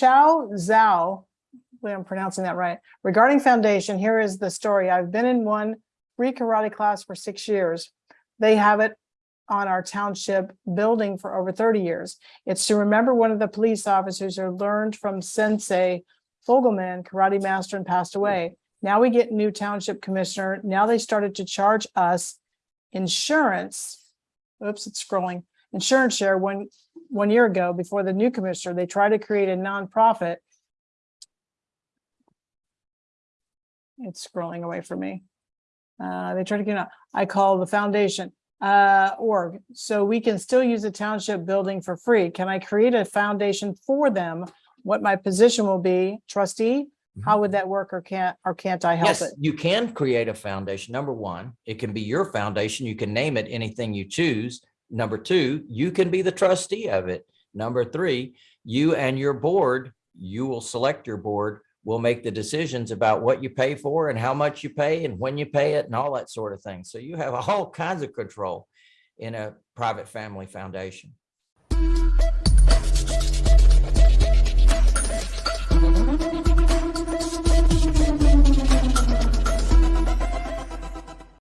Chow Zhao, I'm pronouncing that right, regarding foundation, here is the story. I've been in one free karate class for six years. They have it on our township building for over thirty years. It's to remember one of the police officers who learned from Sensei Fogelman, karate master, and passed away. Now we get new township commissioner. Now they started to charge us insurance. Oops, it's scrolling. Insurance share one, one year ago before the new commissioner, they tried to create a nonprofit. It's scrolling away from me. Uh, they tried to get, a- I call the foundation, uh, org, so we can still use the township building for free. Can I create a foundation for them? What my position will be, trustee? How would that work or can't, or can't I help Yes, it? you can create a foundation. Number one, it can be your foundation. You can name it anything you choose. Number two, you can be the trustee of it. Number three, you and your board, you will select your board, will make the decisions about what you pay for and how much you pay and when you pay it and all that sort of thing. So you have all kinds of control in a private family foundation.